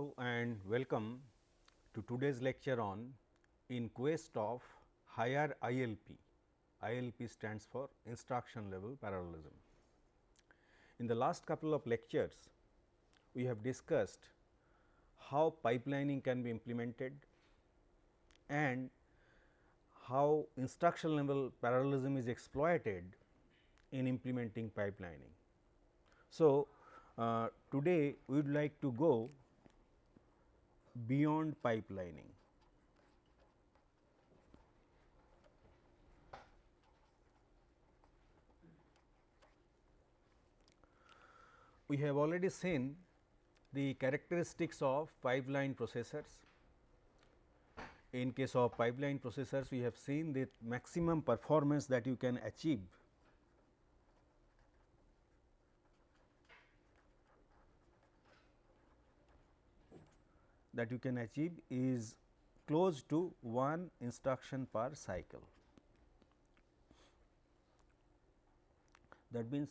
Hello and welcome to today's lecture on in quest of higher ILP. ILP stands for instruction level parallelism. In the last couple of lectures, we have discussed how pipelining can be implemented and how instruction level parallelism is exploited in implementing pipelining. So, uh, today we would like to go beyond pipelining. We have already seen the characteristics of pipeline processors. In case of pipeline processors, we have seen the maximum performance that you can achieve that you can achieve is close to one instruction per cycle. That means,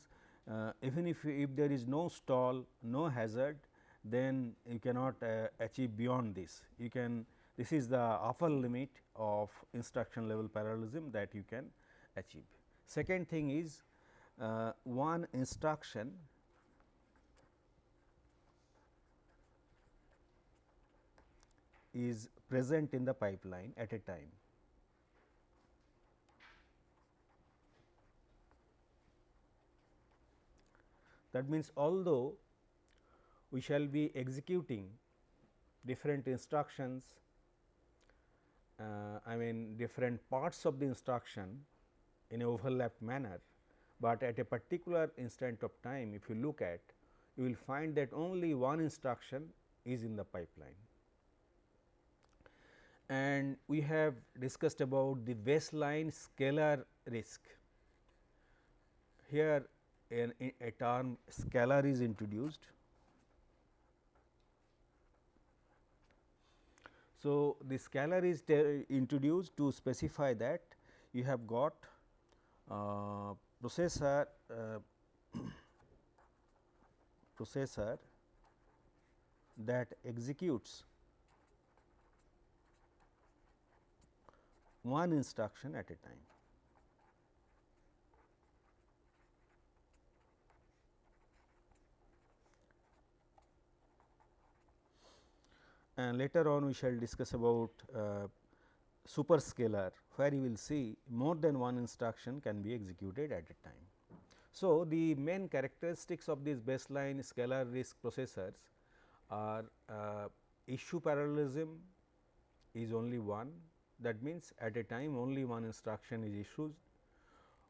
uh, even if, if there is no stall, no hazard, then you cannot uh, achieve beyond this. You can this is the upper limit of instruction level parallelism that you can achieve. Second thing is uh, one instruction is present in the pipeline at a time. That means, although we shall be executing different instructions, uh, I mean different parts of the instruction in a overlapped manner, but at a particular instant of time if you look at you will find that only one instruction is in the pipeline and we have discussed about the baseline scalar RISC. Here an, a term scalar is introduced. So, the scalar is introduced to specify that you have got uh, processor uh, processor that executes one instruction at a time. And later on we shall discuss about uh, superscalar where you will see more than one instruction can be executed at a time. So, the main characteristics of these baseline scalar RISC processors are uh, issue parallelism is only one that means, at a time only one instruction is issued.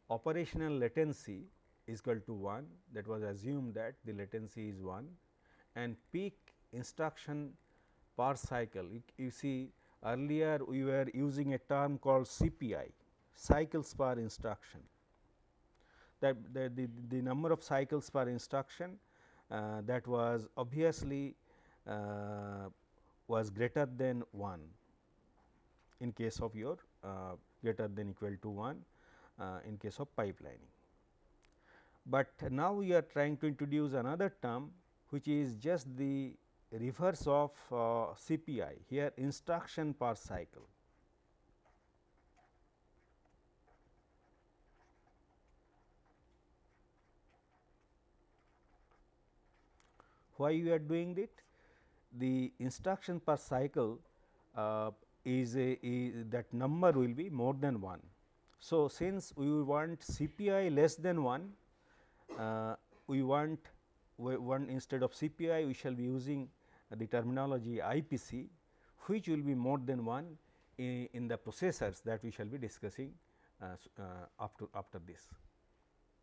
Operational latency is equal to 1 that was assumed that the latency is 1 and peak instruction per cycle. You, you see earlier we were using a term called CPI cycles per instruction that the, the, the number of cycles per instruction uh, that was obviously uh, was greater than 1 in case of your uh, greater than equal to 1 uh, in case of pipelining. But now we are trying to introduce another term which is just the reverse of uh, CPI here instruction per cycle. Why we are doing it? The instruction per cycle uh, is, a, is that number will be more than 1. So, since we want CPI less than 1, uh, we want one instead of CPI we shall be using the terminology IPC which will be more than 1 in, in the processors that we shall be discussing uh, uh, after this.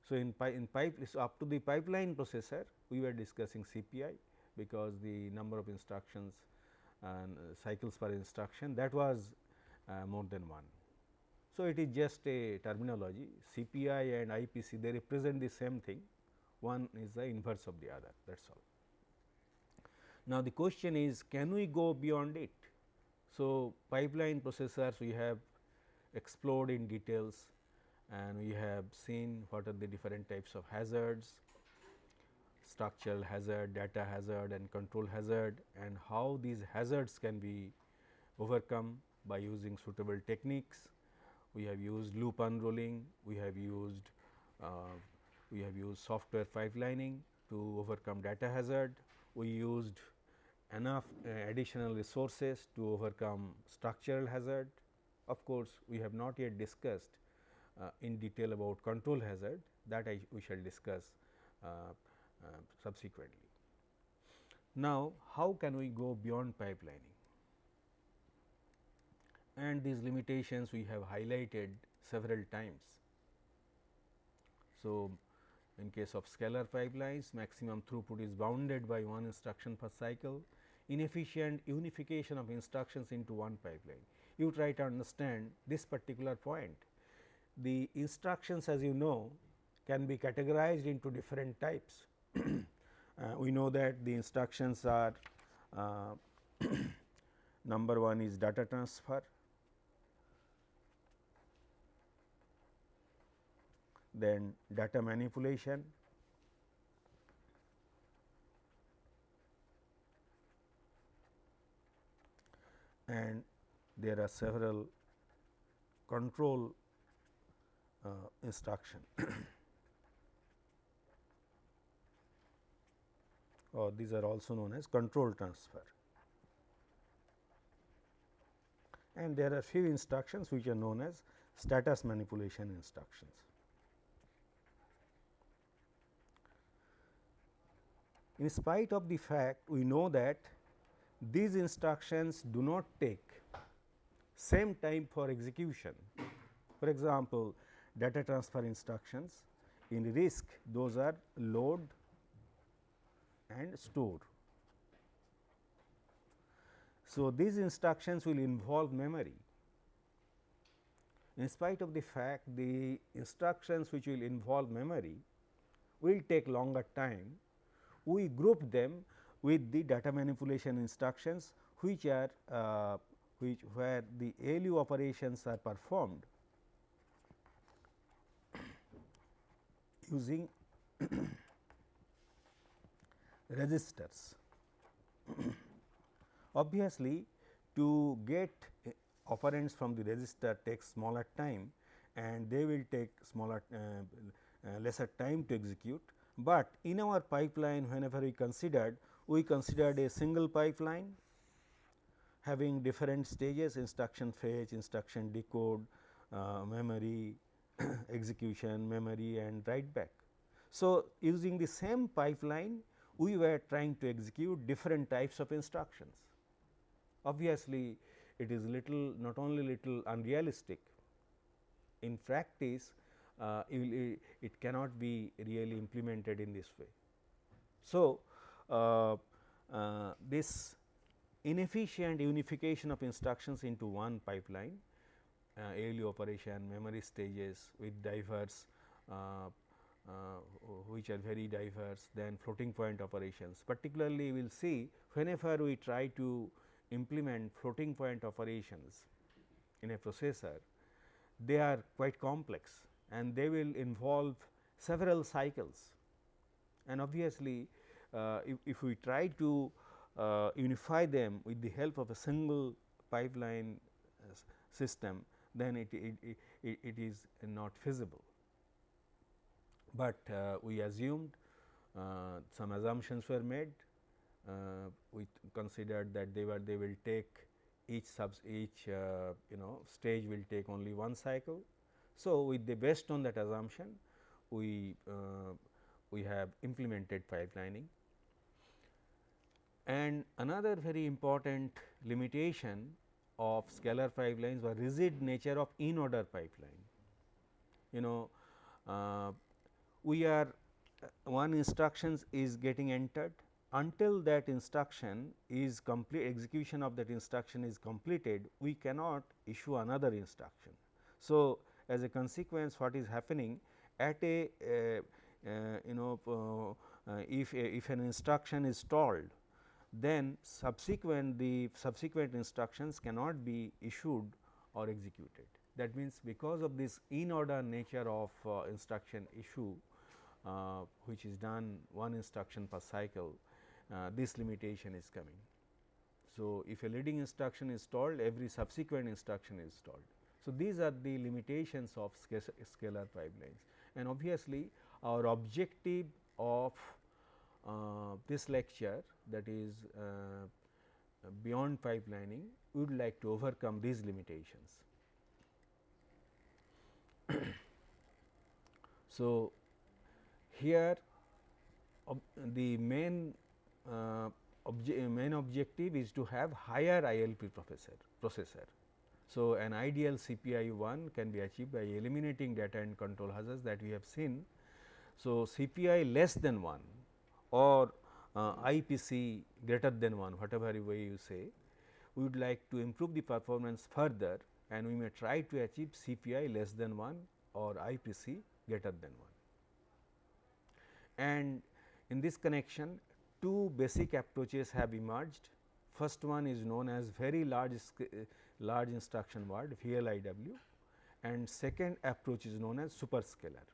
So, in, pi in pipe so up to the pipeline processor we were discussing CPI because the number of instructions and cycles per instruction that was uh, more than 1. So, it is just a terminology CPI and IPC they represent the same thing one is the inverse of the other that is all. Now, the question is can we go beyond it. So, pipeline processors we have explored in details and we have seen what are the different types of hazards, structural hazard, data hazard and control hazard and how these hazards can be overcome by using suitable techniques. We have used loop unrolling, we have used uh, we have used software pipelining to overcome data hazard. We used enough uh, additional resources to overcome structural hazard. Of course, we have not yet discussed uh, in detail about control hazard that I we shall discuss uh, Uh, subsequently. Now, how can we go beyond pipelining? And these limitations we have highlighted several times. So, in case of scalar pipelines, maximum throughput is bounded by one instruction per cycle, inefficient unification of instructions into one pipeline. You try to understand this particular point. The instructions as you know can be categorized into different types. uh, we know that the instructions are uh, number one is data transfer, then data manipulation, and there are several control uh, instruction or these are also known as control transfer. And there are few instructions which are known as status manipulation instructions. In spite of the fact we know that these instructions do not take same time for execution. For example, data transfer instructions in RISC those are load and store. So, these instructions will involve memory. In spite of the fact the instructions which will involve memory will take longer time, we group them with the data manipulation instructions which are uh, which where the ALU operations are performed using registers. Obviously, to get operands from the register takes smaller time and they will take smaller uh, uh, lesser time to execute, but in our pipeline whenever we considered we considered a single pipeline having different stages instruction fetch, instruction decode, uh, memory execution, memory and write back. So, using the same pipeline we were trying to execute different types of instructions. Obviously, it is little not only little unrealistic, in practice uh, it, it cannot be really implemented in this way. So, uh, uh, this inefficient unification of instructions into one pipeline uh, ALU operation, memory stages with diverse uh, which are very diverse than floating point operations. Particularly, we will see whenever we try to implement floating point operations in a processor, they are quite complex and they will involve several cycles. And obviously, uh, if, if, we try to uh, unify them with the help of a single pipeline uh, system, then it, it, it, it is not feasible but uh, we assumed uh, some assumptions were made. Uh, we considered that they were they will take each subs each you know stage will take only one cycle. So, with the based on that assumption we we have implemented pipelining. And another very important limitation of scalar pipelines was rigid nature of in order pipeline. You know uh, we are uh, one instructions is getting entered until that instruction is complete execution of that instruction is completed we cannot issue another instruction. So, as a consequence what is happening at a uh, uh, you know uh, uh if a, if an instruction is stalled then subsequent the subsequent instructions cannot be issued or executed. That means, because of this in order nature of uh, instruction issue uh, which is done one instruction per cycle, uh, this limitation is coming. So, if a leading instruction is stalled, every subsequent instruction is stalled. So, these are the limitations of scalar pipelines and obviously, our objective of uh, this lecture that is uh, beyond pipelining, we would like to overcome these limitations. so, here ob the main uh, obje main objective is to have higher ILP processor processor. So, an ideal CPI 1 can be achieved by eliminating data and control hazards that we have seen. So, CPI less than 1 or uh, IPC greater than 1 whatever way you say, we would like to improve the performance further and we may try to achieve CPI less than 1 or IPC greater than 1. And in this connection two basic approaches have emerged. First one is known as very large large instruction word VLIW and second approach is known as superscalar.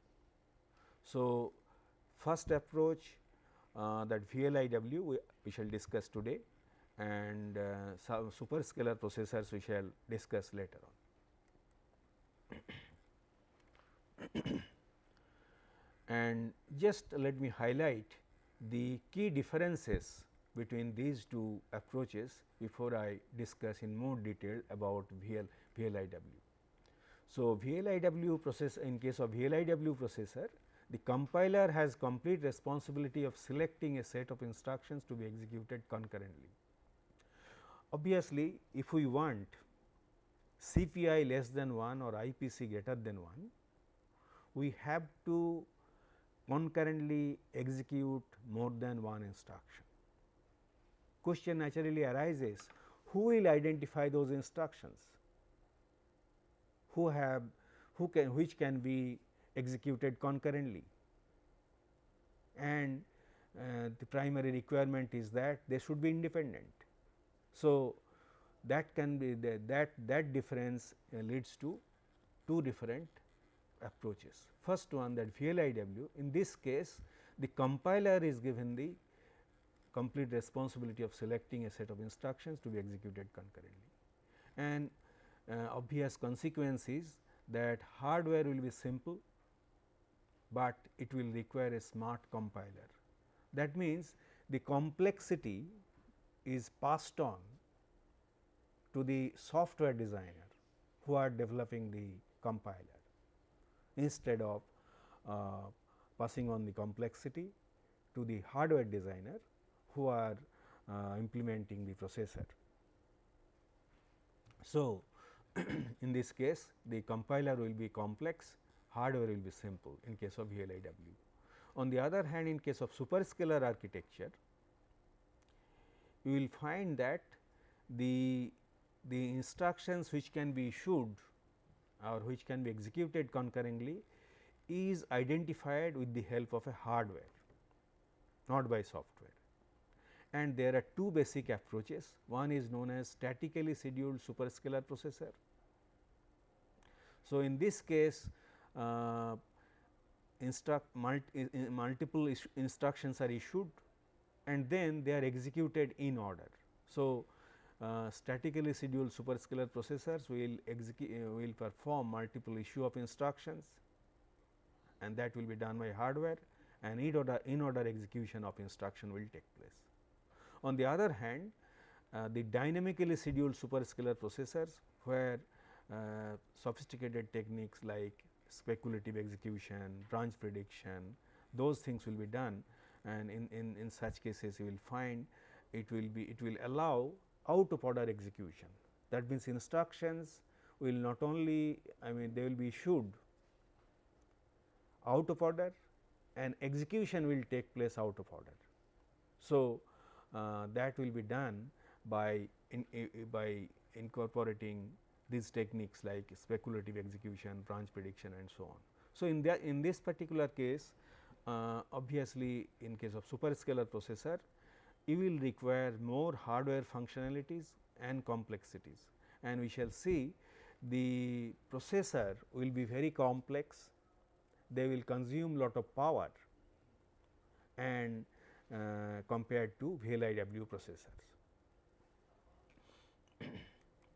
So, first approach uh, that VLIW we, we, shall discuss today and uh, some superscalar processors we shall discuss later on. And just let me highlight the key differences between these two approaches before I discuss in more detail about VL, VLIW. So, VLIW process in case of VLIW processor the compiler has complete responsibility of selecting a set of instructions to be executed concurrently. Obviously, if we want CPI less than 1 or IPC greater than 1, we have to concurrently execute more than one instruction. Question naturally arises who will identify those instructions, who have who can which can be executed concurrently and uh, the primary requirement is that they should be independent. So, that can be the, that that difference uh, leads to two different approaches. First one that VLIW in this case the compiler is given the complete responsibility of selecting a set of instructions to be executed concurrently. And uh, obvious consequence is that hardware will be simple but it will require a smart compiler. That means, the complexity is passed on to the software designer who are developing the compiler instead of uh, passing on the complexity to the hardware designer who are uh, implementing the processor. So, in this case the compiler will be complex hardware will be simple in case of VLIW. On the other hand in case of superscalar architecture, you will find that the, the instructions which can be issued or which can be executed concurrently is identified with the help of a hardware not by software. And there are two basic approaches one is known as statically scheduled superscalar processor. So, in this case uh, instruct multi, multiple instructions are issued and then they are executed in order. So, uh, statically scheduled superscalar processors will execute uh, will perform multiple issue of instructions and that will be done by hardware and in order in order execution of instruction will take place. On the other hand, uh, the dynamically scheduled superscalar processors where uh, sophisticated techniques like speculative execution, branch prediction, those things will be done and in, in, in such cases you will find it will be it will allow out of order execution. That means, instructions will not only I mean they will be issued out of order and execution will take place out of order. So, uh, that will be done by in, by incorporating these techniques like speculative execution, branch prediction and so on. So, in in this particular case uh, obviously, in case of superscalar processor you will require more hardware functionalities and complexities and we shall see the processor will be very complex, they will consume lot of power and uh, compared to VLIW processors.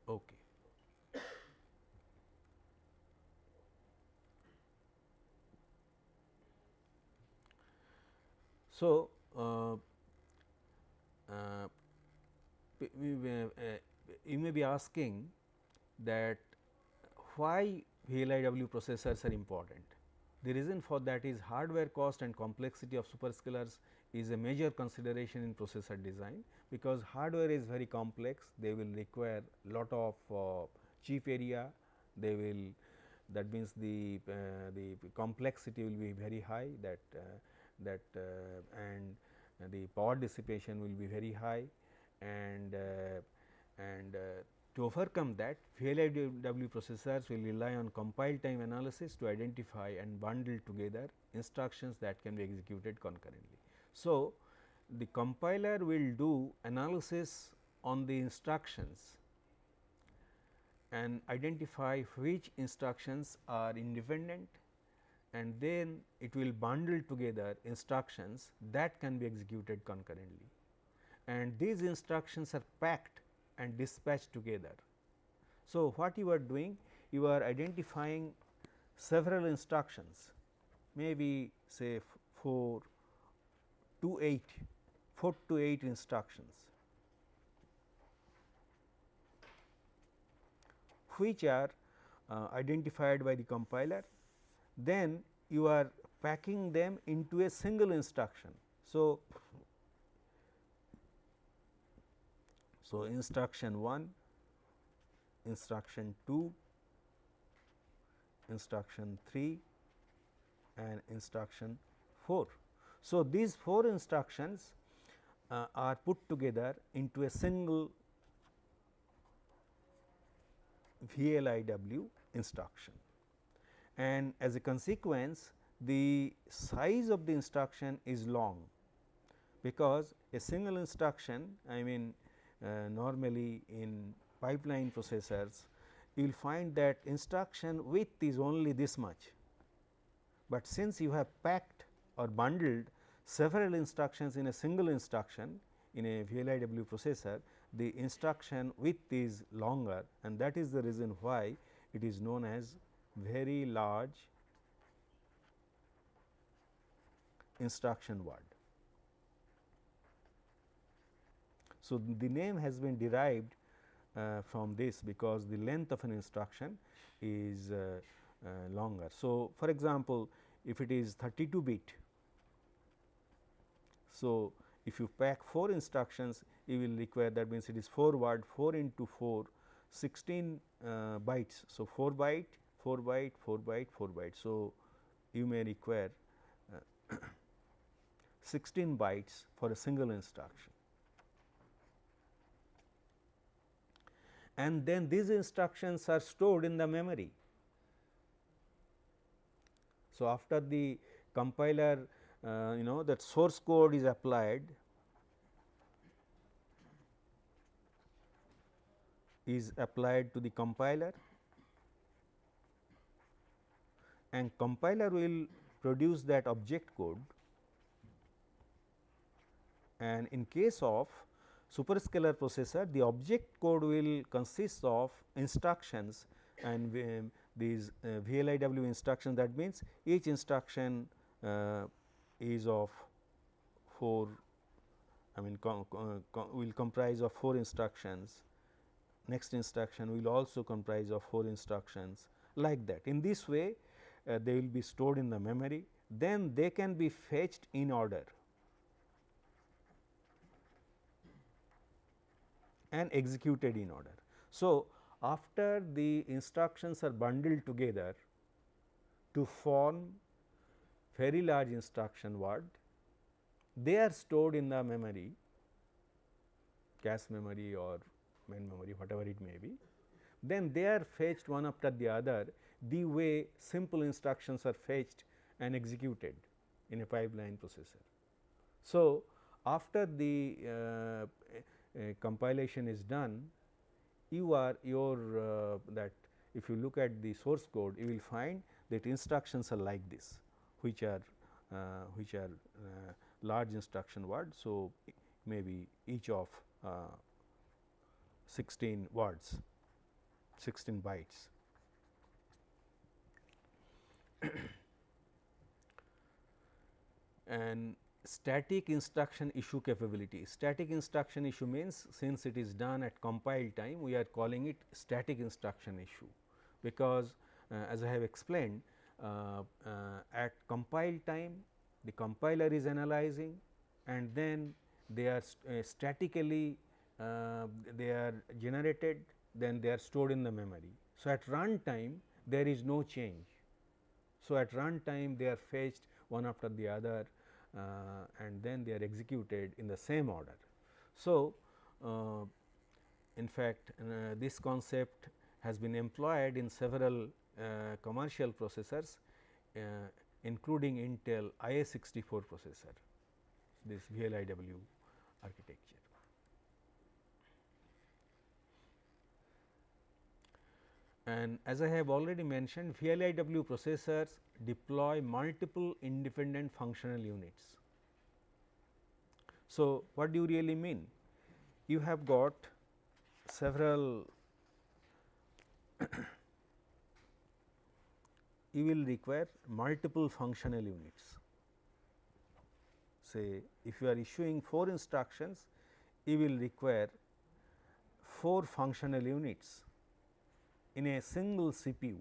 okay. So, uh, you may be asking that why VLIW processors are important. The reason for that is hardware cost and complexity of superscalars is a major consideration in processor design, because hardware is very complex, they will require lot of uh, chip area, they will that means the uh, the complexity will be very high that uh, that uh, and the power dissipation will be very high and uh, and uh, to overcome that VLIW processors will rely on compile time analysis to identify and bundle together instructions that can be executed concurrently. So, the compiler will do analysis on the instructions and identify which instructions are independent and then it will bundle together instructions that can be executed concurrently. And these instructions are packed and dispatched together. So, what you are doing? You are identifying several instructions maybe say 4 to 8, 4 to 8 instructions which are uh, identified by the compiler. Then you are packing them into a single instruction. So, So, instruction 1, instruction 2, instruction 3 and instruction 4. So, these 4 instructions uh, are put together into a single VLIW instruction and as a consequence the size of the instruction is long because a single instruction I mean uh, normally in pipeline processors you will find that instruction width is only this much, but since you have packed or bundled several instructions in a single instruction in a VLIW processor, the instruction width is longer and that is the reason why it is known as very large instruction word. So, the name has been derived uh, from this because the length of an instruction is uh, uh, longer. So, for example, if it is 32 bit, so if you pack 4 instructions you will require that means it is 4 word 4 into 4 16 uh, bytes. So, 4 byte 4 byte 4 byte 4 byte. So, you may require uh, 16 bytes for a single instruction. and then these instructions are stored in the memory. So, after the compiler uh, you know that source code is applied is applied to the compiler and compiler will produce that object code. And in case of superscalar processor, the object code will consist of instructions and these uh, VLIW instructions. That means each instruction uh, is of 4 I mean com, com, will comprise of 4 instructions. Next instruction will also comprise of 4 instructions like that. In this way uh, they will be stored in the memory then they can be fetched in order and executed in order. So, after the instructions are bundled together to form very large instruction word, they are stored in the memory cache memory or main memory whatever it may be. Then they are fetched one after the other the way simple instructions are fetched and executed in a pipeline processor. So, after the uh, compilation is done, you are your uh, that if you look at the source code, you will find that instructions are like this, which are uh, which are uh, large instruction word. So, maybe each of uh, 16 words 16 bytes. and static instruction issue capability. Static instruction issue means since it is done at compile time we are calling it static instruction issue because uh, as I have explained uh, uh, at compile time the compiler is analyzing and then they are st uh, statically uh, they are generated then they are stored in the memory. So, at run time there is no change. So, at run time they are fetched one after the other uh, and then they are executed in the same order. So, uh, in fact, uh, this concept has been employed in several commercial processors including Intel IA64 processor, this VLIW architecture. And as I have already mentioned VLIW processors deploy multiple independent functional units. So, what do you really mean? You have got several you will require multiple functional units. Say if you are issuing 4 instructions, you will require 4 functional units in a single CPU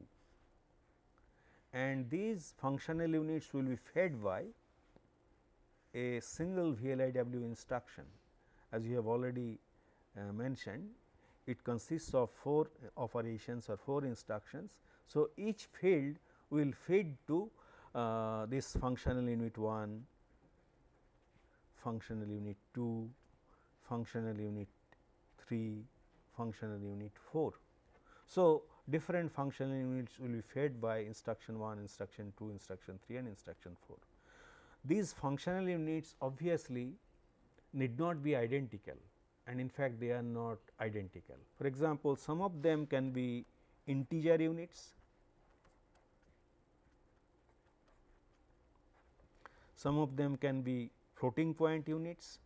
and these functional units will be fed by a single VLIW instruction as you have already uh, mentioned it consists of 4 operations or 4 instructions. So, each field will feed to uh, this functional unit 1, functional unit 2, functional unit 3, functional unit 4. So, different functional units will be fed by instruction 1, instruction 2, instruction 3 and instruction 4. These functional units obviously need not be identical and in fact, they are not identical. For example, some of them can be integer units, some of them can be floating point units,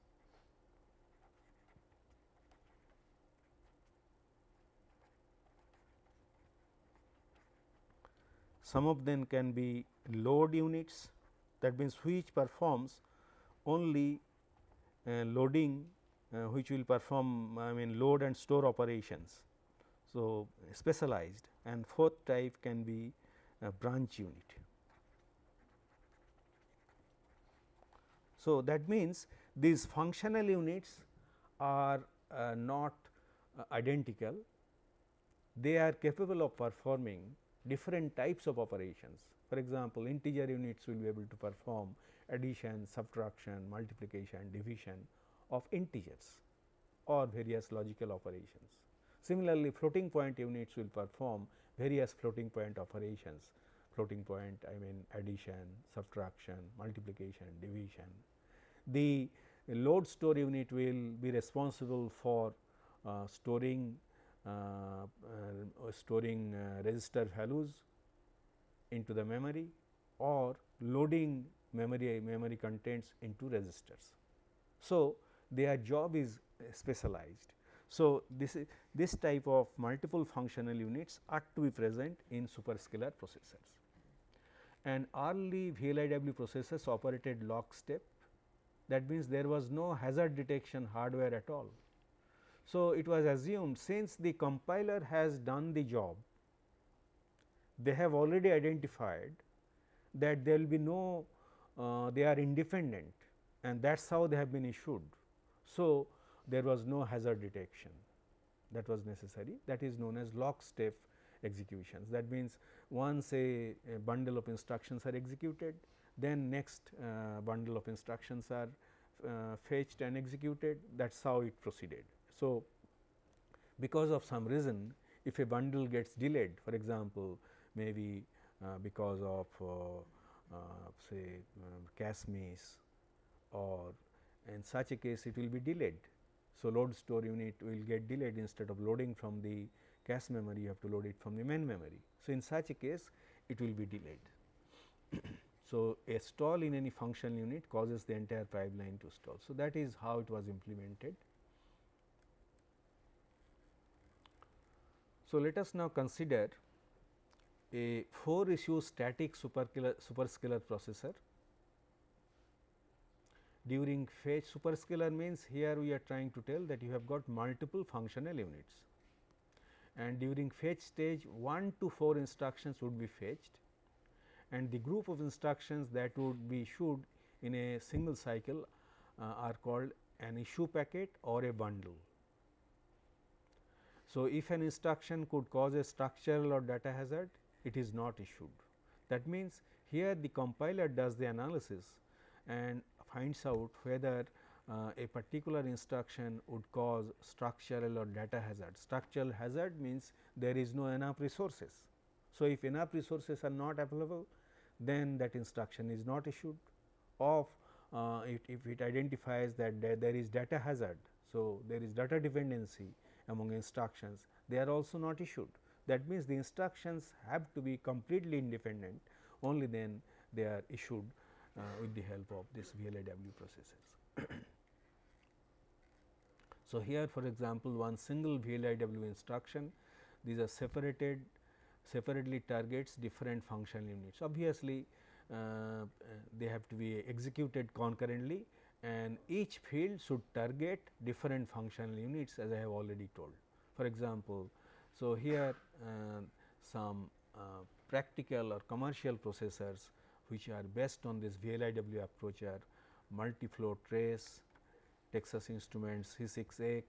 some of them can be load units that means which performs only uh, loading uh, which will perform I mean load and store operations. So, specialized and fourth type can be a branch unit. So, that means these functional units are uh, not uh, identical, they are capable of performing different types of operations. For example, integer units will be able to perform addition, subtraction, multiplication, division of integers or various logical operations. Similarly, floating point units will perform various floating point operations, floating point I mean addition, subtraction, multiplication, division. The load store unit will be responsible for uh, storing Uh, uh, storing uh, register values into the memory or loading memory memory contents into registers. So, their job is uh, specialized. So, this is this type of multiple functional units are to be present in superscalar processors and early VLIW processors operated lockstep that means there was no hazard detection hardware at all. So, it was assumed since the compiler has done the job, they have already identified that there will be no uh, they are independent and that is how they have been issued. So, there was no hazard detection that was necessary that is known as lockstep executions. That means, once a, a bundle of instructions are executed, then next uh, bundle of instructions are uh, fetched and executed that is how it proceeded. So, because of some reason if a bundle gets delayed for example, maybe uh, because of uh, uh, say um, cache miss or in such a case it will be delayed. So, load store unit will get delayed instead of loading from the cache memory you have to load it from the main memory. So, in such a case it will be delayed. So, a stall in any functional unit causes the entire pipeline to stall. So, that is how it was implemented. So, let us now consider a 4 issue static superscalar processor. During fetch superscalar means here we are trying to tell that you have got multiple functional units and during fetch stage 1 to 4 instructions would be fetched and the group of instructions that would be issued in a single cycle uh, are called an issue packet or a bundle. So, if an instruction could cause a structural or data hazard, it is not issued. That means, here the compiler does the analysis and finds out whether uh, a particular instruction would cause structural or data hazard. Structural hazard means there is no enough resources. So, if enough resources are not available, then that instruction is not issued of uh, it, if it identifies that there is data hazard. So, there is data dependency among instructions they are also not issued. That means, the instructions have to be completely independent only then they are issued uh, with the help of this VLIW processors. so, here for example, one single VLIW instruction these are separated separately targets different functional units. Obviously, uh, they have to be executed concurrently and each field should target different functional units as I have already told. For example, so here uh, some uh, practical or commercial processors which are based on this VLIW approach are Multiflow Trace, Texas Instruments C6X,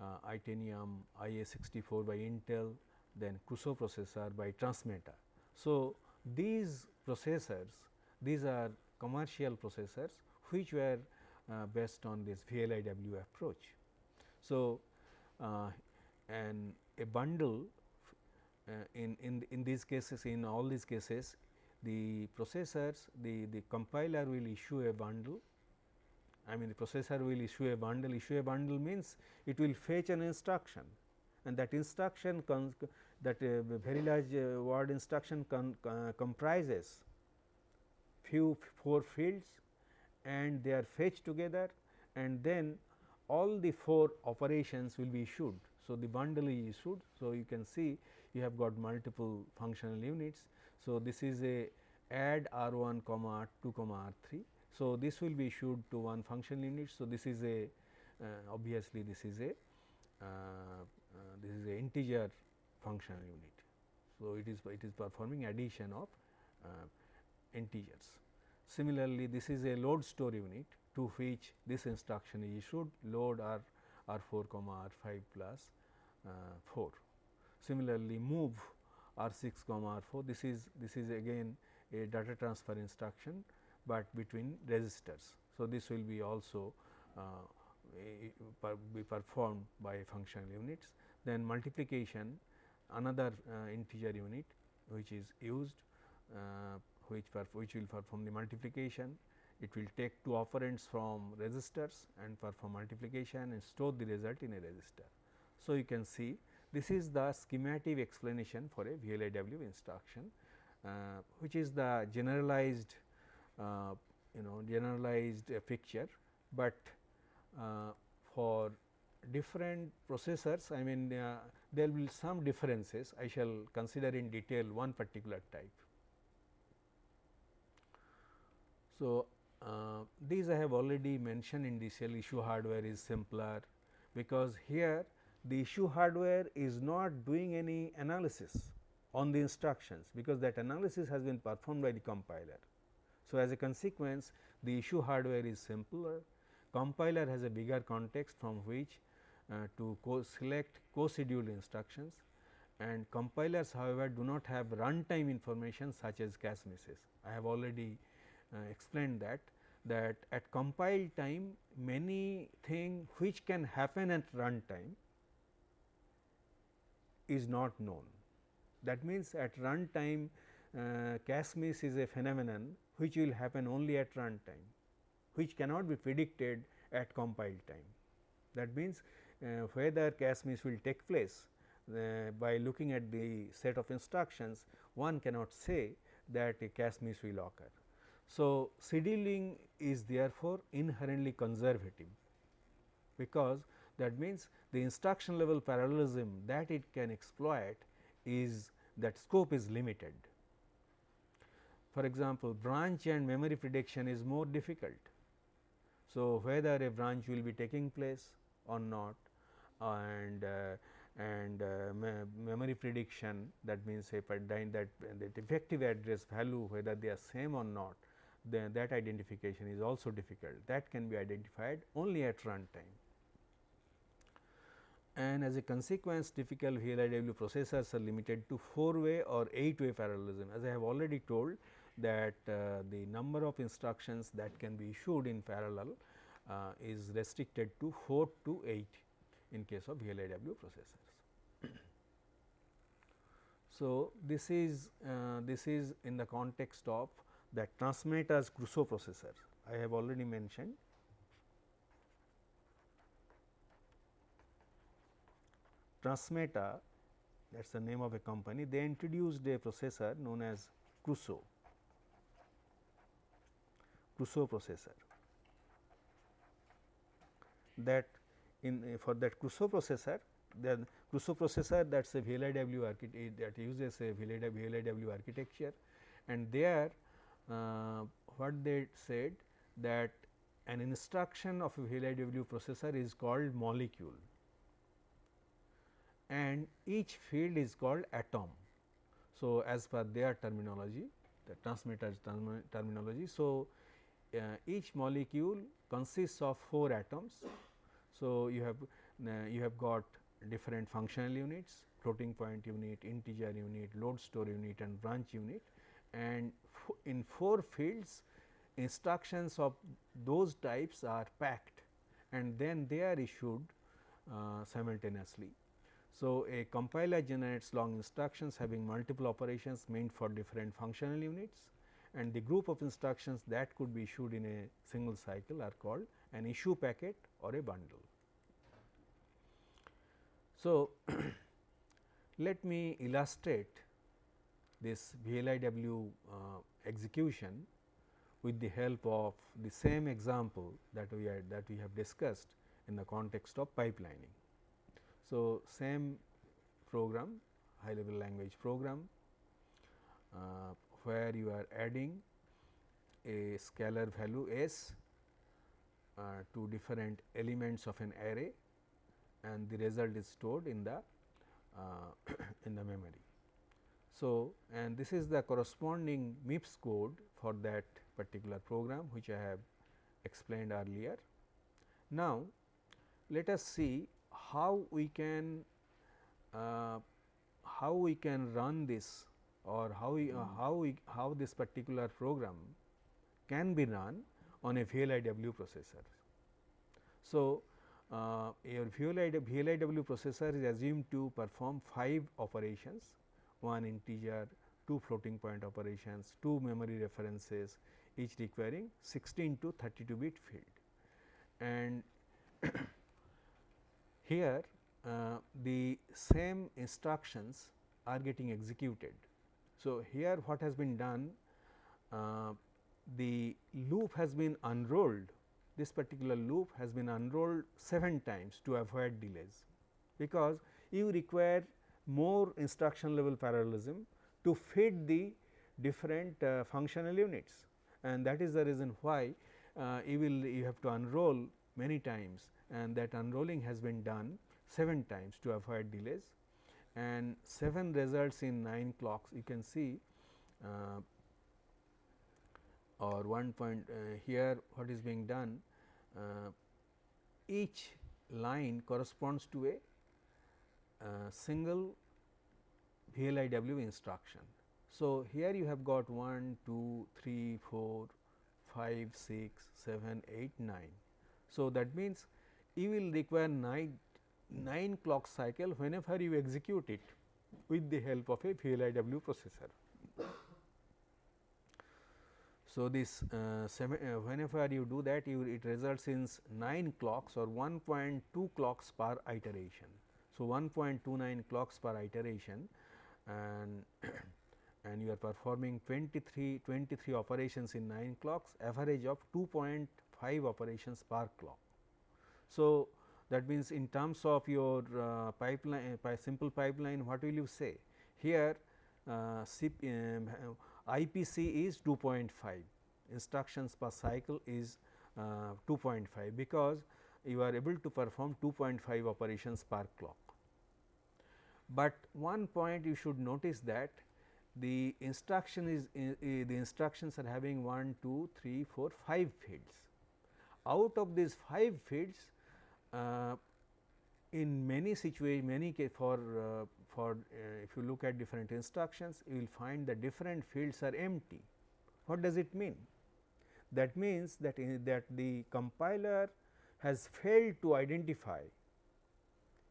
uh, Itanium IA64 by Intel, then Crusoe processor by Transmeta. So, these processors, these are commercial processors which were uh, based on this VLIW approach. So, uh, and a bundle uh, in, in, in these cases in all these cases the processors the, the compiler will issue a bundle. I mean the processor will issue a bundle. Issue a bundle means it will fetch an instruction. And that instruction comes that uh, very large uh, word instruction uh, comprises few four fields and they are fetched together and then all the four operations will be issued. So, the bundle is issued. So, you can see you have got multiple functional units. So, this is a add R 1 comma R 2 comma R 3. So, this will be issued to one functional unit. So, this is a uh, obviously this is a uh, uh, this is a integer functional unit. So, it is it is performing addition of uh, integers. Similarly, this is a load store unit to which this instruction is issued load r r 4 comma r 5 plus, uh, 4. Similarly, move r 6 comma r 4 this is this is again a data transfer instruction, but between registers. So, this will be also uh, be performed by functional units. Then multiplication another uh, integer unit which is used uh, which, which will perform the multiplication. It will take two operands from registers and perform multiplication and store the result in a register. So, you can see this is the schematic explanation for a VLIW instruction, uh, which is the generalized uh, you know generalized uh, picture, but uh, for different processors I mean uh, there will some differences I shall consider in detail one particular type. So, uh, these I have already mentioned in cell issue hardware is simpler because here the issue hardware is not doing any analysis on the instructions because that analysis has been performed by the compiler. So, as a consequence the issue hardware is simpler, compiler has a bigger context from which uh, to co select co-scheduled instructions and compilers however, do not have runtime information such as cache misses. I have already explained that that at compile time many thing which can happen at runtime is not known. That means, at runtime uh, cache miss is a phenomenon which will happen only at runtime, which cannot be predicted at compile time. That means, uh, whether cache miss will take place uh, by looking at the set of instructions, one cannot say that a cache miss will occur. So, scheduling is therefore inherently conservative because that means the instruction level parallelism that it can exploit is that scope is limited. For example, branch and memory prediction is more difficult. So, whether a branch will be taking place or not and uh, and uh, me memory prediction that means if that that effective address value whether they are same or not then that identification is also difficult that can be identified only at runtime. And as a consequence typical VLIW processors are limited to 4 way or 8 way parallelism as I have already told that uh, the number of instructions that can be issued in parallel uh, is restricted to 4 to 8 in case of VLIW processors. so, this is uh, this is in the context of that Transmeta's Crusoe processor I have already mentioned. Transmeta that is the name of a company they introduced a processor known as Crusoe, Crusoe processor. That in uh, for that Crusoe processor the Crusoe processor that is a VLIW architecture that uses a VLIW architecture. And there what they said that an instruction of a VLIW processor is called molecule and each field is called atom. So, as per their terminology the Transmeta's term terminology. So, uh, each molecule consists of 4 atoms. So, you have uh, you have got different functional units floating point unit, integer unit, load store unit and branch unit and in 4 fields instructions of those types are packed and then they are issued uh, simultaneously. So, a compiler generates long instructions having multiple operations meant for different functional units and the group of instructions that could be issued in a single cycle are called an issue packet or a bundle. So, let me illustrate this VLIW uh, execution with the help of the same example that we had that we have discussed in the context of pipelining. So, same program high level language program uh, where you are adding a scalar value s uh, to different elements of an array and the result is stored in the uh, in the memory. So, and this is the corresponding MIPS code for that particular program which I have explained earlier. Now, let us see how we can uh, how we can run this or how we, uh, how we how this particular program can be run on a VLIW processor. So, uh, your VLIW, VLIW processor is assumed to perform 5 operations one integer, two floating point operations, two memory references each requiring 16 to 32 bit field. And here uh, the same instructions are getting executed. So, here what has been done uh, the loop has been unrolled this particular loop has been unrolled 7 times to avoid delays because you require more instruction level parallelism to fit the different uh, functional units. And that is the reason why uh, you will you have to unroll many times. And that unrolling has been done 7 times to avoid delays. And 7 results in 9 clocks you can see uh, or one point uh, here what is being done uh, each line corresponds to a uh, single VLIW instruction. So, here you have got 1, 2, 3, 4, 5, 6, 7, 8, 9. So, that means you will require 9, 9 clock cycle whenever you execute it with the help of a VLIW processor. So, this uh, uh, whenever you do that you it results in 9 clocks or 1.2 clocks per iteration. So, 1.29 clocks per iteration and and you are performing 23, 23 operations in 9 clocks average of 2.5 operations per clock. So, that means in terms of your uh, pipeline uh, simple pipeline what will you say here uh, um, IPC is 2.5 instructions per cycle is uh, 2.5 because you are able to perform 2.5 operations per clock. But one point you should notice that the instruction is the instructions are having 1, 2, 3, 4, 5 fields. Out of these 5 fields uh, in many situations many for uh, for uh, if you look at different instructions you will find the different fields are empty. What does it mean? That means that that the compiler has failed to identify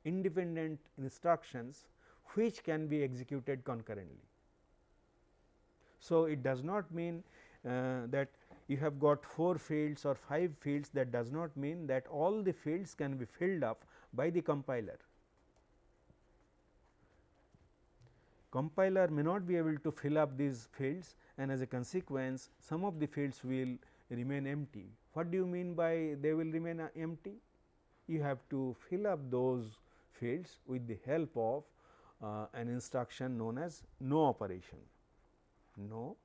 independent instructions which can be executed concurrently. So, it does not mean uh, that you have got 4 fields or 5 fields that does not mean that all the fields can be filled up by the compiler. Compiler may not be able to fill up these fields and as a consequence some of the fields will remain empty. What do you mean by they will remain uh, empty? You have to fill up those fields with the help of uh, an instruction known as no operation no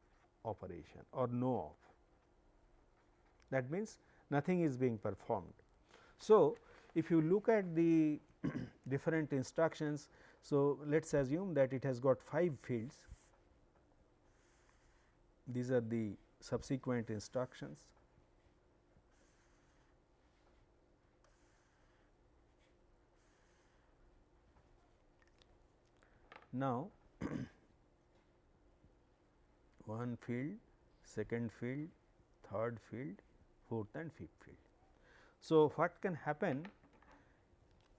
operation or no op. That means, nothing is being performed. So, if you look at the different instructions, so let us assume that it has got 5 fields. These are the subsequent instructions. Now, one field, second field, third field, fourth and fifth field. So, what can happen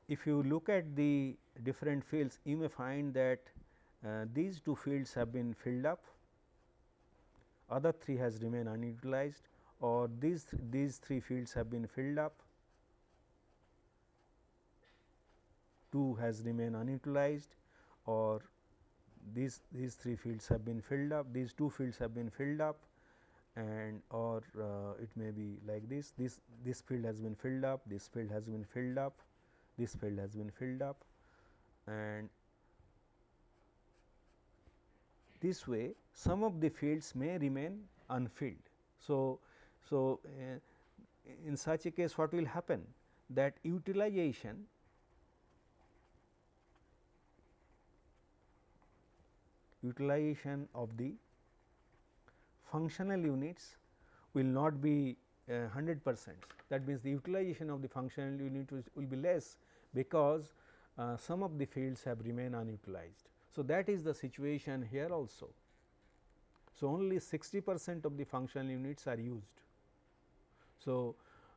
if you look at the different fields you may find that uh, these two fields have been filled up, other three has remained unutilized or these th these three fields have been filled up, 2 has remained unutilized or these these three fields have been filled up these two fields have been filled up and or uh, it may be like this this this field has been filled up this field has been filled up this field has been filled up and this way some of the fields may remain unfilled. So, so uh, in such a case what will happen that utilization utilization of the functional units will not be 100 uh, percent. That means, the utilization of the functional unit will be less because uh, some of the fields have remained unutilized. So, that is the situation here also. So, only 60 percent of the functional units are used. So,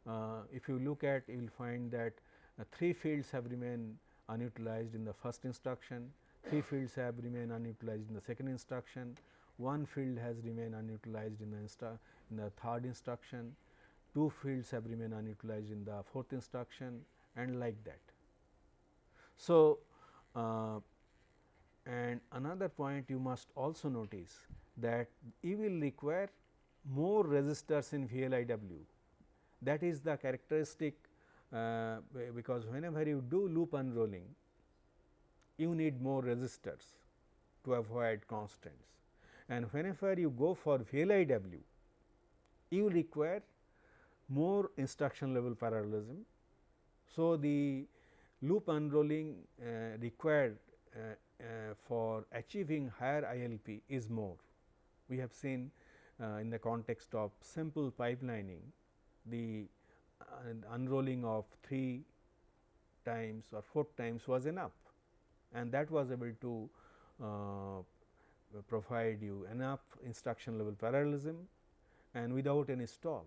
uh, if you look at you will find that uh, 3 fields have remained unutilized in the first instruction, 3 fields have remained unutilized in the second instruction, one field has remained unutilized in the, in the third instruction, two fields have remained unutilized in the fourth instruction and like that. So, uh, and another point you must also notice that you will require more registers in VLIW that is the characteristic uh, because whenever you do loop unrolling you need more registers to avoid constants and whenever you go for VLIW you require more instruction level parallelism. So, the loop unrolling uh, required uh, uh, for achieving higher ILP is more. We have seen uh, in the context of simple pipelining the uh, unrolling of 3 times or 4 times was enough and that was able to uh, provide you enough instruction level parallelism and without any stall.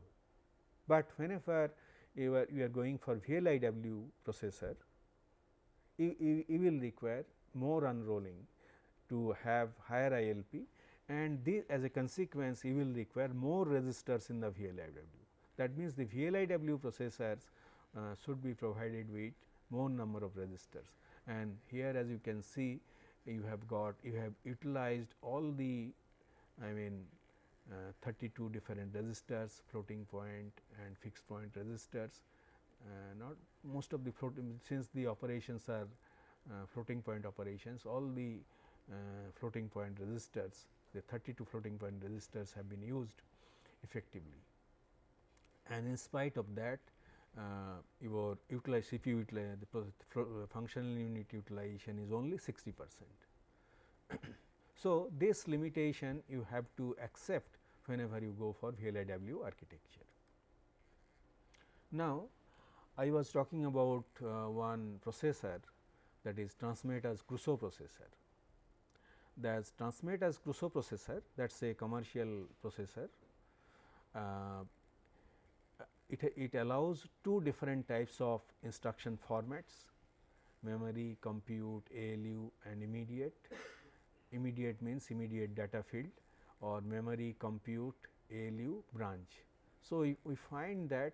But whenever you are, you are going for VLIW processor, you, you, you will require more unrolling to have higher ILP and this as a consequence you will require more registers in the VLIW. That means, the VLIW processors uh, should be provided with more number of registers and here as you can see you have got you have utilized all the I mean uh, 32 different registers floating point and fixed point registers. Uh, not most of the floating since the operations are uh, floating point operations all the uh, floating point registers the 32 floating point registers have been used effectively. And in spite of that your utilize you utilize the uh, functional unit utilization is only 60 percent. so, this limitation you have to accept whenever you go for VLIW architecture. Now, I was talking about uh, one processor that is Transmeta's Crusoe processor. That's Transmeta's Crusoe processor that is a commercial processor. Uh, it, it allows two different types of instruction formats memory, compute, ALU and immediate. Immediate means immediate data field or memory, compute, ALU, branch. So, we find that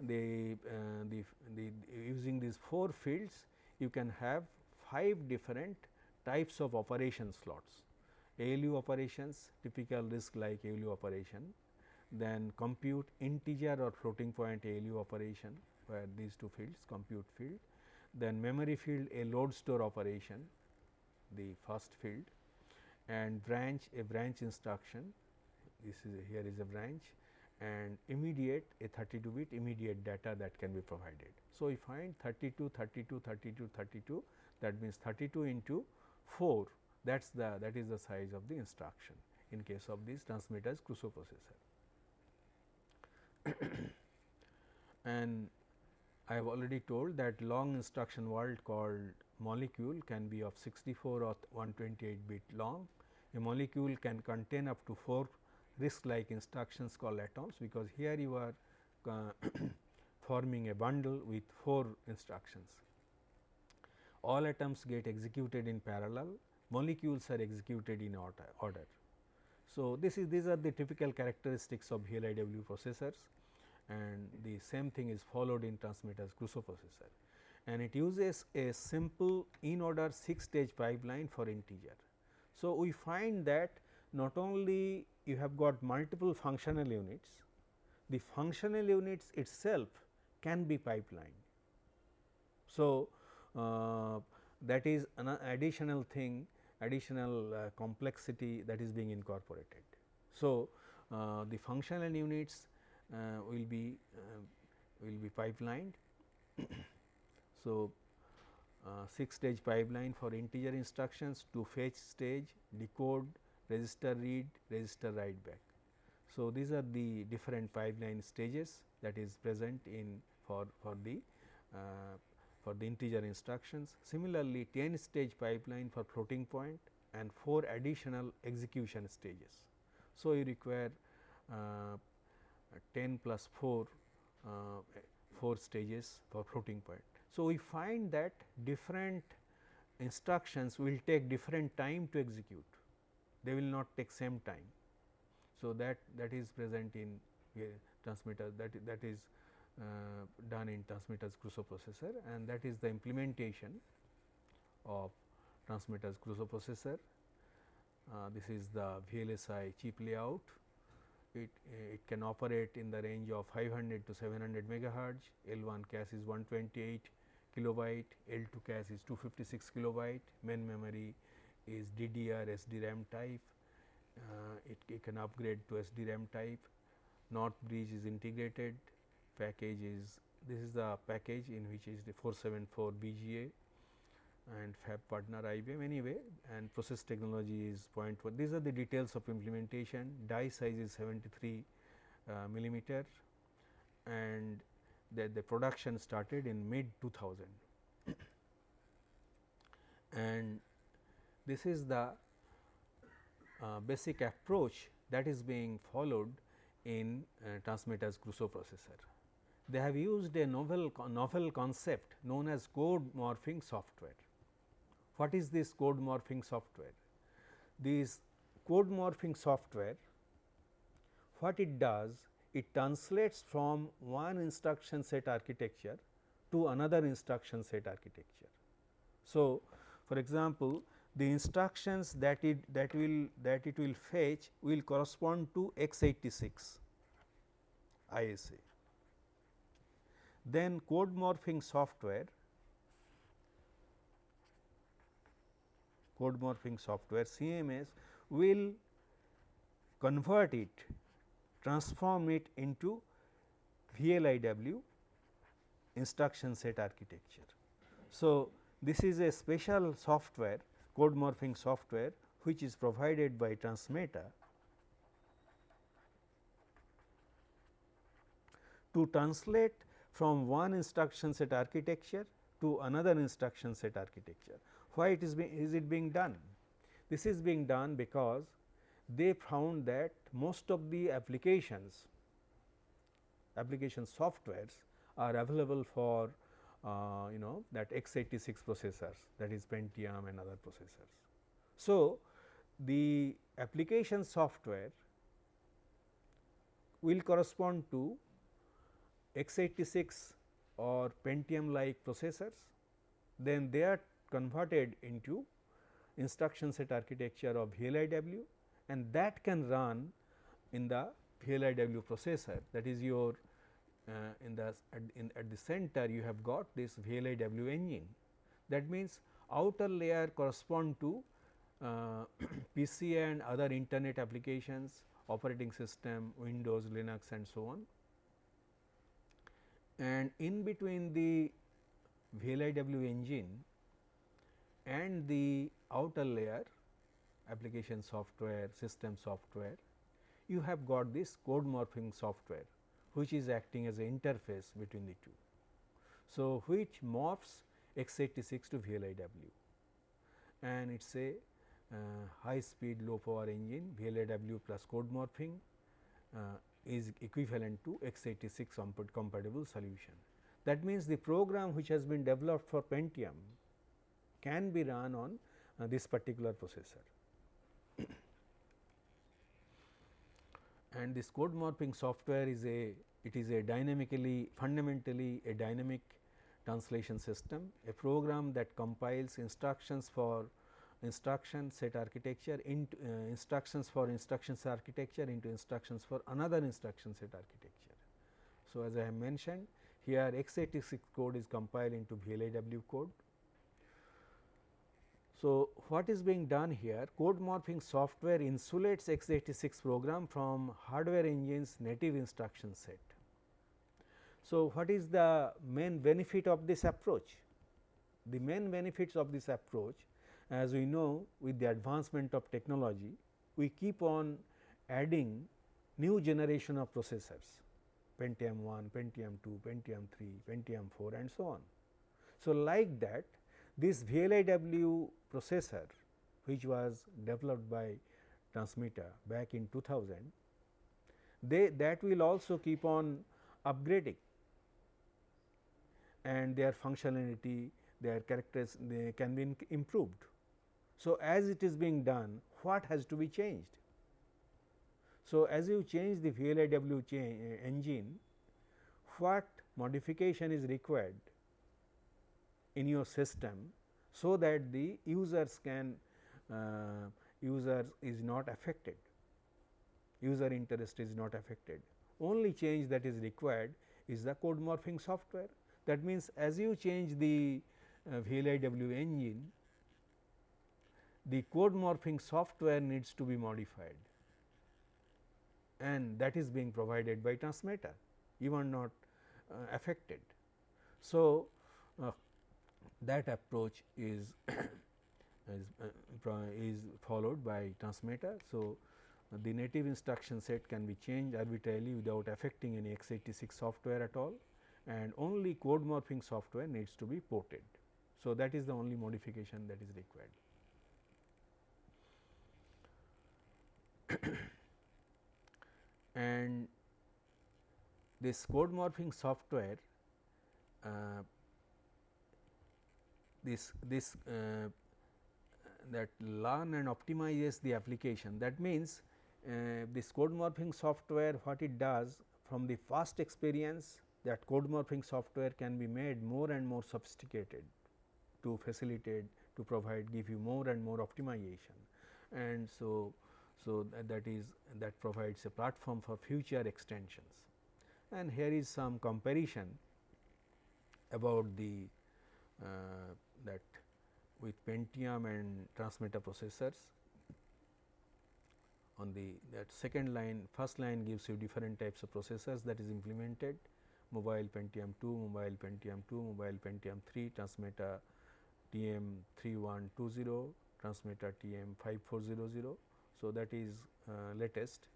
the, uh, the, the using these four fields you can have five different types of operation slots. ALU operations typical RISC like ALU operation, then compute integer or floating point ALU operation where these two fields compute field, then memory field a load store operation the first field and branch a branch instruction this is a, here is a branch and immediate a 32 bit immediate data that can be provided. So, we find 32 32 32 32 that means 32 into 4 that is the that is the size of the instruction in case of this Transmeta's Crusoe processor. and I have already told that long instruction world called molecule can be of 64 or 128 bit long. A molecule can contain up to 4 RISC like instructions called atoms, because here you are uh, forming a bundle with 4 instructions. All atoms get executed in parallel, molecules are executed in order. So, this is these are the typical characteristics of VLIW processors and the same thing is followed in Transmeta's Crusoe processor and it uses a simple in order 6 stage pipeline for integer. So, we find that not only you have got multiple functional units, the functional units itself can be pipelined. So, uh, that is an additional thing additional uh, complexity that is being incorporated. So, uh, the functional units will be uh, will be pipelined. so, uh, 6 stage pipeline for integer instructions to fetch stage, decode, register read, register write back. So, these are the different pipeline stages that is present in for, for the uh, for the integer instructions. Similarly, 10 stage pipeline for floating point and 4 additional execution stages. So, you require uh, 10 plus 4 uh, 4 stages for floating point. So, we find that different instructions will take different time to execute, they will not take same time. So, that that is present in Transmeta that that is uh, done in Transmeta's Crusoe processor and that is the implementation of Transmeta's Crusoe processor. Uh, this is the VLSI chip layout it, it can operate in the range of 500 to 700 megahertz, L1 cache is 128 kilobyte, L2 cache is 256 kilobyte, main memory is DDR SDRAM type, uh, it, it, can upgrade to SDRAM type, North bridge is integrated, package is this is the package in which is the 474 BGA and fab partner IBM anyway and process technology is 0.1. These are the details of implementation, die size is 73 uh, millimeter and the, the production started in mid 2000 and this is the uh, basic approach that is being followed in uh, Transmeta's Crusoe processor. They have used a novel, novel concept known as code morphing software. What is this code morphing software? This code morphing software, what it does? It translates from one instruction set architecture to another instruction set architecture. So, for example, the instructions that it that will that it will fetch will correspond to x86 ISA. Then code morphing software code morphing software CMS will convert it transform it into VLIW instruction set architecture. So, this is a special software code morphing software which is provided by Transmeta to translate from one instruction set architecture to another instruction set architecture. Why it is, is it being done? This is being done because they found that most of the applications application softwares are available for uh, you know that x86 processors that is Pentium and other processors. So, the application software will correspond to x86 or Pentium like processors, then they are converted into instruction set architecture of VLIW and that can run in the VLIW processor that is your uh, in the at, in, at the center you have got this VLIW engine. That means, outer layer correspond to uh, PC and other internet applications, operating system, Windows, Linux and so on. And in between the VLIW engine and the outer layer application software, system software, you have got this code morphing software which is acting as an interface between the two. So, which morphs x86 to VLIW and it is a uh, high speed low power engine VLIW plus code morphing uh, is equivalent to x86 compatible solution. That means, the program which has been developed for Pentium can be run on uh, this particular processor. and this code morphing software is a it is a dynamically fundamentally a dynamic translation system, a program that compiles instructions for instruction set architecture into uh, instructions for instructions architecture into instructions for another instruction set architecture. So, as I have mentioned here x86 code is compiled into VLIW code so, what is being done here code morphing software insulates x86 program from hardware engine's native instruction set. So, what is the main benefit of this approach? The main benefits of this approach as we know with the advancement of technology we keep on adding new generation of processors Pentium 1, Pentium 2, Pentium 3, Pentium 4 and so on. So, like that this VLIW processor which was developed by Transmeta back in 2000, they that will also keep on upgrading and their functionality, their characters they can be improved. So, as it is being done, what has to be changed? So, as you change the VLIW engine, what modification is required in your system so that the users can uh, user is not affected. User interest is not affected. Only change that is required is the code morphing software. That means as you change the uh, VLIW engine the code morphing software needs to be modified. And that is being provided by you are not uh, affected. So, uh, that approach is is, uh, is followed by Transmeta. So, uh, the native instruction set can be changed arbitrarily without affecting any x86 software at all and only code morphing software needs to be ported. So, that is the only modification that is required. and this code morphing software uh, this this uh, that learn and optimizes the application. That means, uh, this code morphing software what it does from the first experience that code morphing software can be made more and more sophisticated to facilitate to provide give you more and more optimization and so so that, that is that provides a platform for future extensions and here is some comparison about the uh, that with Pentium and Transmeta processors on the that second line first line gives you different types of processors that is implemented mobile Pentium 2, mobile Pentium 2, mobile Pentium 3, Transmeta TM 3120, Transmeta TM 5400. So, that is uh, latest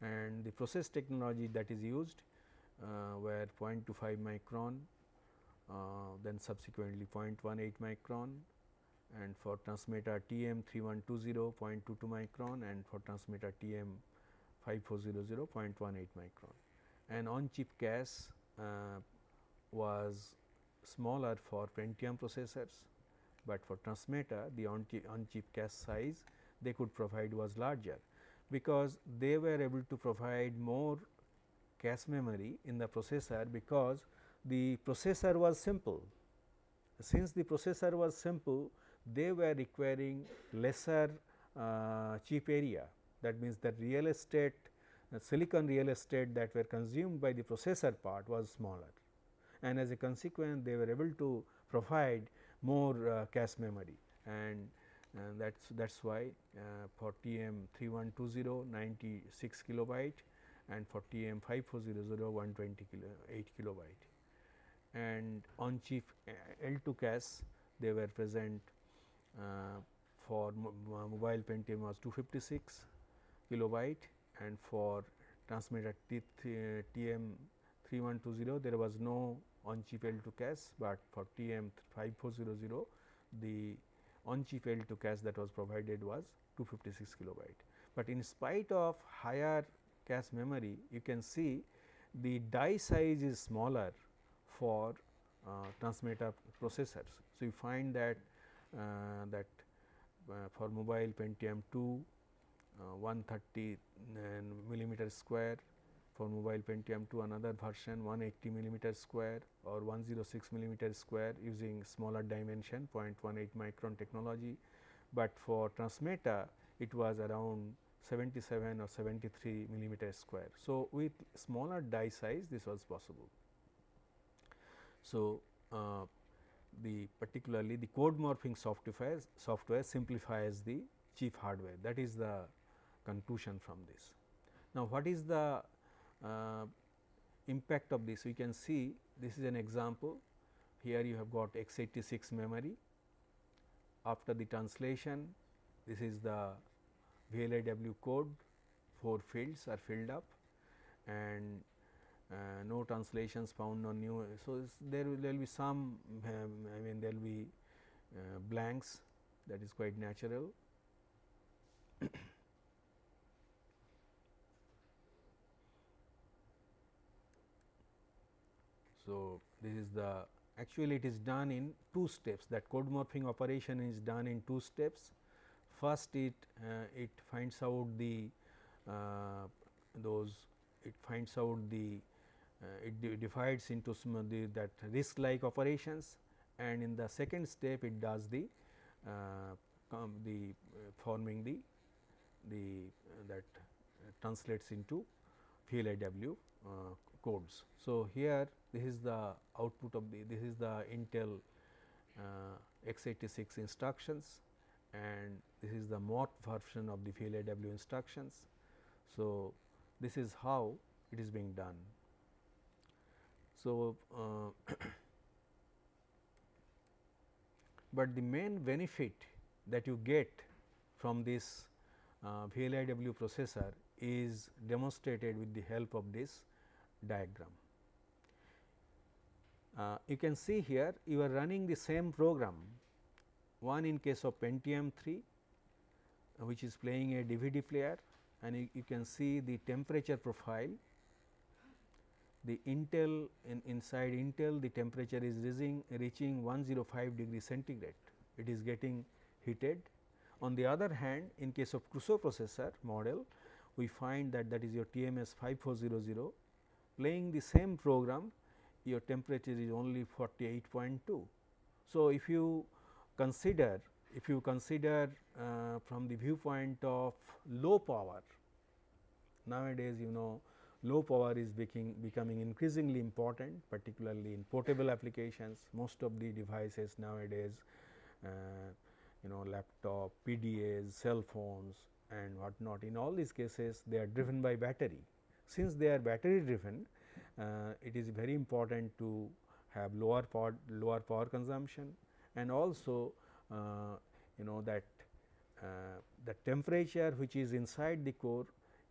and the process technology that is used uh, were 0.25 micron, then subsequently 0.18 micron and for Transmeta TM 3120 0.22 micron and for Transmeta TM 5400 0.18 micron. And on chip cache uh, was smaller for Pentium processors, but for Transmeta the on on chip cache size they could provide was larger, because they were able to provide more cache memory in the processor because the processor was simple. Since the processor was simple, they were requiring lesser uh, chip area. That means the real estate uh, silicon real estate that were consumed by the processor part was smaller. And as a consequence they were able to provide more uh, cache memory. And uh, that is that is why uh, for TM 3120 96 kilobyte and for TM 5400 120 kilo 8 kilobyte and on chip uh, L2 cache they were present uh, for uh, mobile Pentium was 256 kilobyte and for Transmeta T TM 3120 there was no on chip L2 cache, but for TM 5400 the on chip L2 cache that was provided was 256 kilobyte. But in spite of higher cache memory you can see the die size is smaller for uh, Transmeta processors. So, you find that uh, that uh, for mobile Pentium 2 uh, 130 millimeter square for mobile Pentium 2 another version 180 millimeter square or 106 millimeter square using smaller dimension 0.18 micron technology, but for Transmeta it was around 77 or 73 millimeter square. So, with smaller die size this was possible. So, uh, the particularly the code morphing software software simplifies the chip hardware. That is the conclusion from this. Now, what is the uh, impact of this? We can see this is an example. Here you have got x86 memory. After the translation this is the VLIW code. 4 fields are filled up. And no translations found on new. So, there will, there will be some um, I mean there will be uh, blanks that is quite natural. so, this is the actually it is done in two steps that code morphing operation is done in two steps. First it uh, it finds out the uh, those it finds out the uh, it divides into the, that RISC like operations and in the second step it does the uh, the uh, forming the the that translates into VLIW codes. So, here this is the output of the this is the Intel x86 instructions and this is the morph version of the VLIW instructions. So, this is how it is being done. So, uh, but the main benefit that you get from this uh, VLIW processor is demonstrated with the help of this diagram. Uh, you can see here you are running the same program one in case of Pentium 3 uh, which is playing a DVD player and you, you can see the temperature profile the Intel in inside Intel the temperature is reaching reaching 105 degree centigrade it is getting heated. On the other hand in case of Crusoe processor model we find that that is your TMS 5400 playing the same program your temperature is only 48.2. So, if you consider if you consider uh, from the viewpoint of low power, nowadays you know low power is becoming, becoming increasingly important particularly in portable applications. Most of the devices nowadays uh, you know laptop, PDAs, cell phones and what not. In all these cases they are driven by battery. Since they are battery driven, uh, it is very important to have lower power, lower power consumption and also uh, you know that uh, the temperature which is inside the core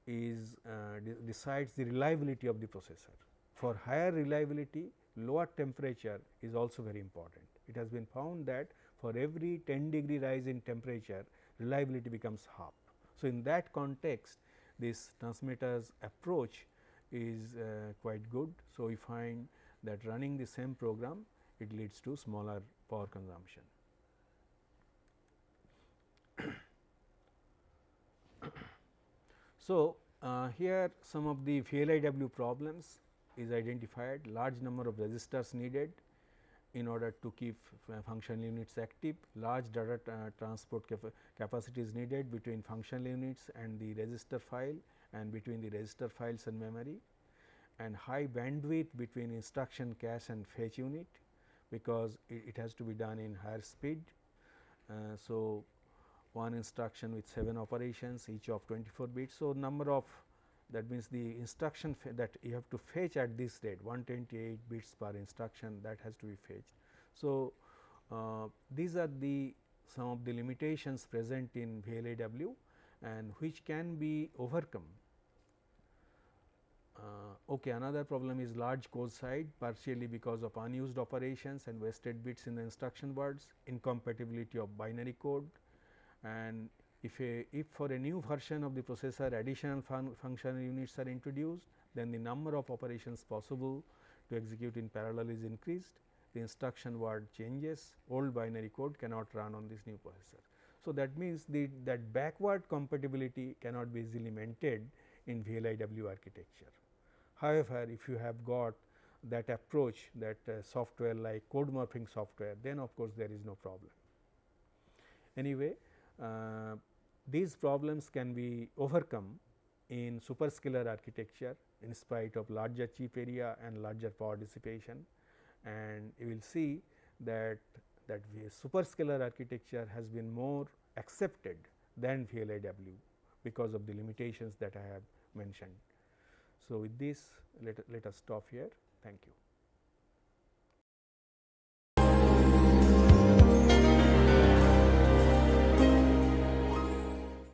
is uh, de decides the reliability of the processor. For higher reliability, lower temperature is also very important. It has been found that for every 10 degree rise in temperature, reliability becomes half. So, in that context, this Transmeta's approach is uh, quite good. So, we find that running the same program, it leads to smaller power consumption. So, uh, here some of the VLIW problems is identified. Large number of registers needed in order to keep functional units active, large data uh, transport cap capacity is needed between functional units and the register file and between the register files and memory. And high bandwidth between instruction cache and fetch unit because it, it has to be done in higher speed. Uh, so, one instruction with 7 operations each of 24 bits. So, number of that means the instruction that you have to fetch at this rate 128 bits per instruction that has to be fetched. So, uh, these are the some of the limitations present in VLIW and which can be overcome. Uh, okay, another problem is large code size partially because of unused operations and wasted bits in the instruction words, incompatibility of binary code and if a if for a new version of the processor additional fun functional units are introduced then the number of operations possible to execute in parallel is increased the instruction word changes old binary code cannot run on this new processor. So, that means the that backward compatibility cannot be easily maintained in VLIW architecture. However, if you have got that approach that uh, software like code morphing software then of course, there is no problem. Anyway, Uh, these problems can be overcome in superscalar architecture in spite of larger chip area and larger power dissipation and you will see that that superscalar architecture has been more accepted than VLIW because of the limitations that I have mentioned. So, with this let, let us stop here. Thank you.